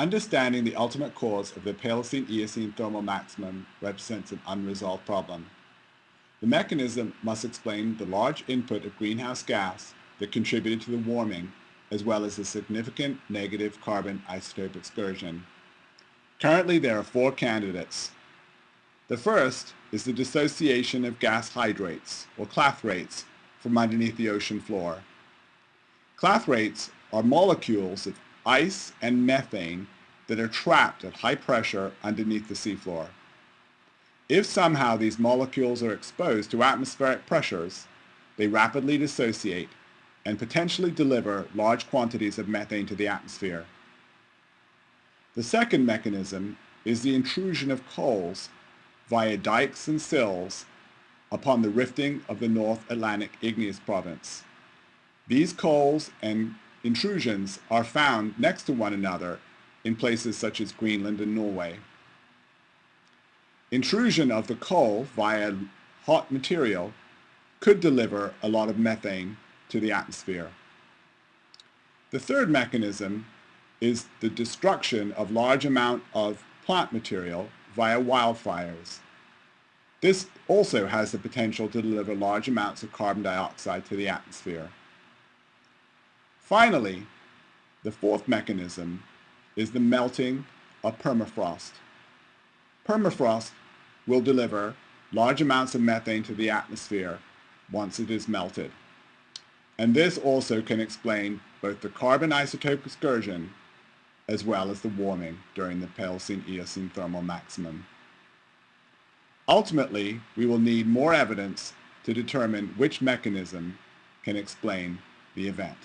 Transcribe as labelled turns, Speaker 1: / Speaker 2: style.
Speaker 1: Understanding the ultimate cause of the Paleocene-Eocene thermal maximum represents an unresolved problem. The mechanism must explain the large input of greenhouse gas that contributed to the warming, as well as the significant negative carbon isotope excursion. Currently, there are four candidates. The first is the dissociation of gas hydrates, or clathrates, from underneath the ocean floor. Clathrates are molecules of ice and methane that are trapped at high pressure underneath the seafloor. If somehow these molecules are exposed to atmospheric pressures, they rapidly dissociate and potentially deliver large quantities of methane to the atmosphere. The second mechanism is the intrusion of coals via dikes and sills upon the rifting of the North Atlantic igneous province. These coals and intrusions are found next to one another in places such as Greenland and Norway. Intrusion of the coal via hot material could deliver a lot of methane to the atmosphere. The third mechanism is the destruction of large amount of plant material via wildfires. This also has the potential to deliver large amounts of carbon dioxide to the atmosphere. Finally, the fourth mechanism is the melting of permafrost. Permafrost will deliver large amounts of methane to the atmosphere once it is melted. And this also can explain both the carbon isotope excursion as well as the warming during the Paleocene-Eocene thermal maximum. Ultimately, we will need more evidence to determine which mechanism can explain the event.